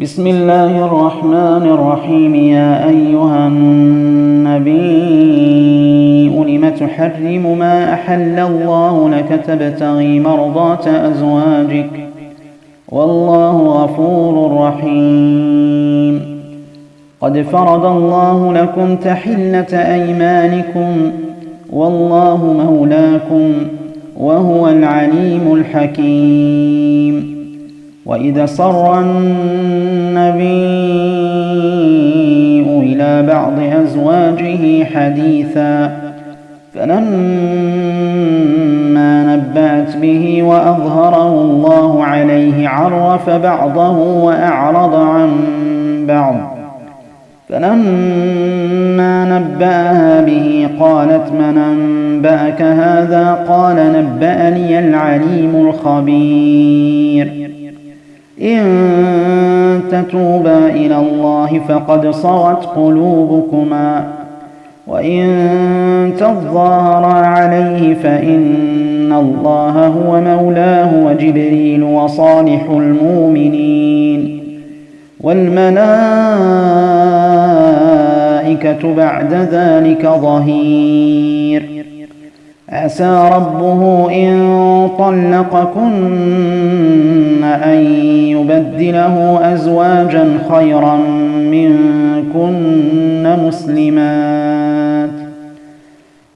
بسم الله الرحمن الرحيم. يا أيها النبي لم تحرم ما أحل الله لك تبتغي مرضات أزواجك. والله غفور رحيم. قد فرض الله لكم تحلة أيمانكم. والله مولاكم وهو العليم الحكيم. وإذا صر النبي إلى بعض أزواجه حديثا فلما نبأت به وأظهره الله عليه عرف بعضه وأعرض عن بعض. فلما نبأها به قالت من أنبأك هذا؟ قال نبأني العليم الخبير. إن تتوبا إلى الله فقد صغت قلوبكما. وإن تظاهرا عليه فإن الله هو مولاه وجبريل وصالح المؤمنين. والملائكة بعد ذلك ظهير. عسى ربه إن طلقكن أن يبدله أزواجا خيرا منكن مسلمات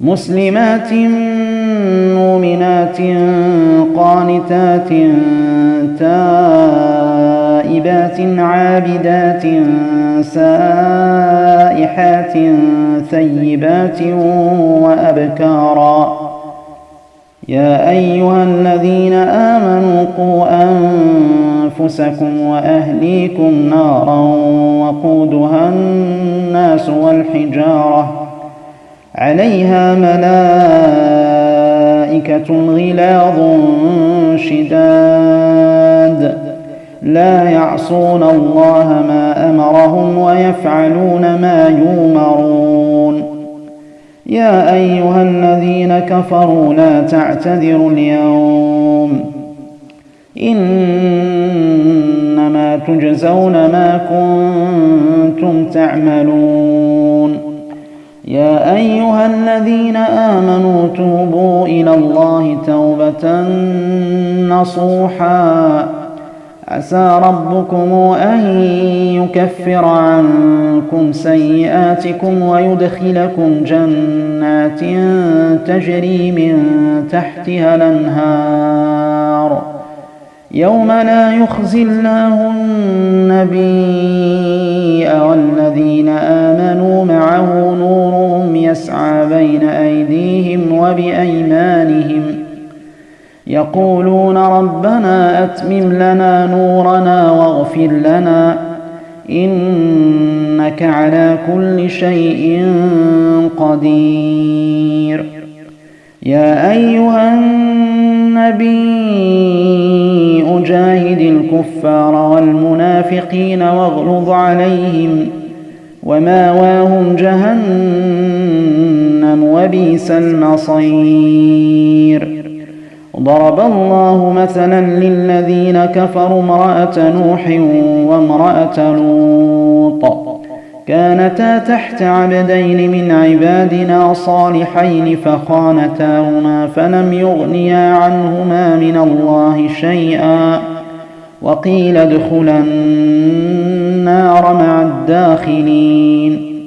مسلمات مؤمنات قانتات تائبات عابدات سائحات ثيبات وأبكارا يا أيها الذين آمنوا قوا أنفسكم وأهليكم نارا وقودها الناس والحجارة عليها ملائكة غلاظ شداد لا يعصون الله ما أمرهم ويفعلون ما يؤمرون يا أيها الذين كفروا لا تعتذروا اليوم. إنما تجزون ما كنتم تعملون. يا أيها الذين آمنوا توبوا إلى الله توبة نصوحاً. عسى ربكم أن يكفر عنكم سيئاتكم ويدخلكم جنات تجري من تحتها الأنهار. يوم لا يخزي الله النبي والذين آمنوا معه نورهم يسعى بين أيديهم وبأيمانهم يقولون ربنا أتمم لنا نورنا واغفر لنا إنك على كل شيء قدير. يا أيها النبي أجاهد الكفار والمنافقين واغلظ عليهم وماواهم جهنم وبئس المصير. ضرب الله مثلا للذين كفروا امرأة نوح وامرأة لوط. كانتا تحت عبدين من عبادنا صالحين فخانتاهما فلم يغنيا عنهما من الله شيئا. وقيل ادخلا النار مع الداخلين.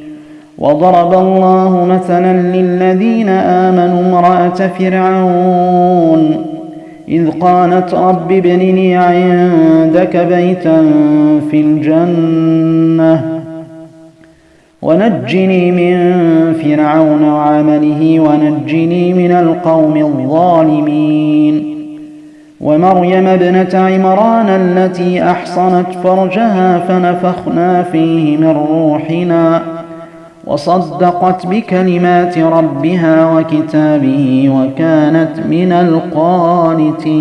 وضرب الله مثلا للذين آمنوا امرأة فرعون. إذ قالت رب ابن لي عندك بيتا في الجنة ونجني من فرعون وعمله ونجني من القوم الظالمين. ومريم ابنة عمران التي أحصنت فرجها فنفخنا فيه من روحنا. وصدقت بكلمات ربها وكتابه وكانت من القانتين.